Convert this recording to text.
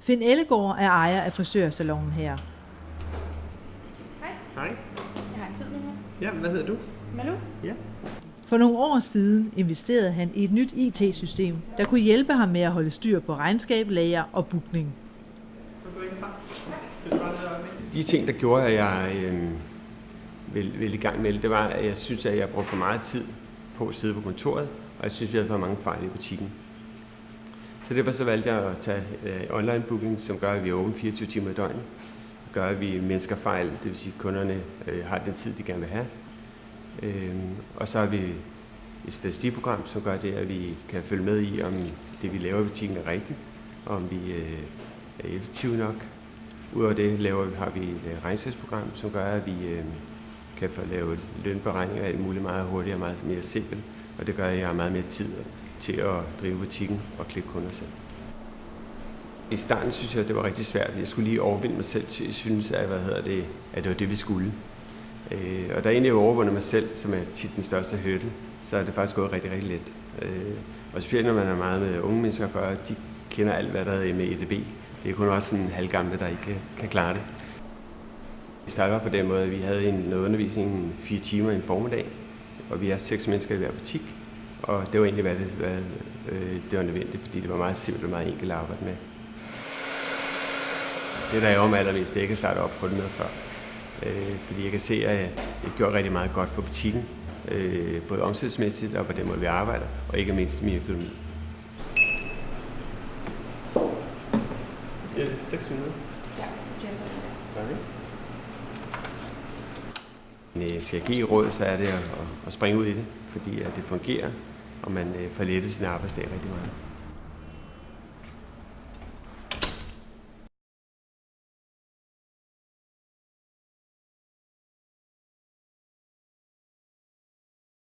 Finn Ellegaard er ejer af frisørsalongen her. Hej. Jeg har en tid nu her. Ja, hvad hedder du? Malu? Ja. For nogle år siden investerede han i et nyt IT-system, der kunne hjælpe ham med at holde styr på regnskab, lager og bookning. De ting, der gjorde, at jeg øh, ville, ville i gang med det, det var, at jeg synes, at jeg brugte for meget tid på at sidde på kontoret, og jeg synes, vi havde for mange fejl i butikken. Så det så valgte jeg at tage øh, online booking, som gør, at vi er åbent 24 timer i døgnet. Gør, at vi mennesker fejl, det vil sige, at kunderne øh, har den tid, de gerne vil have. Øh, og så har vi et statistikprogram, som gør det, at vi kan følge med i, om det, vi laver i butikken, er rigtigt, og om vi øh, er effektive nok. Udover det laver, vi- har vi et øh, regnskabsprogram, som gør, at vi øh, kan få lavet lønberegninger alt muligt meget hurtigere og meget mere simpelt. Og det gør, at jeg har meget mere tid til at drive butikken og klippe kunder selv. I starten synes jeg, det var rigtig svært. Jeg skulle lige overvinde mig selv til at synes, at, hvad hedder det, at det var det, vi skulle. Øh, og da jeg egentlig overvundet mig selv, som er tit den største hurdle, så er det faktisk gået rigtig, rigtig let. Øh, og specielt når man er meget med unge mennesker at gøre, de kender alt, hvad der er med EDB. Det er kun også sådan halvgamle, der ikke kan, klare det. Vi startede på den måde, at vi havde en, noget undervisning fire timer i en formiddag, og vi er seks mennesker i hver butik. Og det var egentlig, hvad det, hvad, øh, det var nødvendigt, fordi det var meget simpelt og meget enkelt at arbejde med. Det, der er om allermest, det er ikke at starte op på det noget før. Øh, fordi jeg kan se, at det gjorde rigtig meget godt for butikken. Øh, både omsætningsmæssigt og på den måde, vi arbejder, og ikke mindst min økonomi. Så bliver det 6 minutter. Ja, det bliver det. Tak. skal øh, jeg give råd, så er det at, at springe ud i det, fordi at det fungerer, og man øh, får lettet sin arbejdsdag rigtig meget.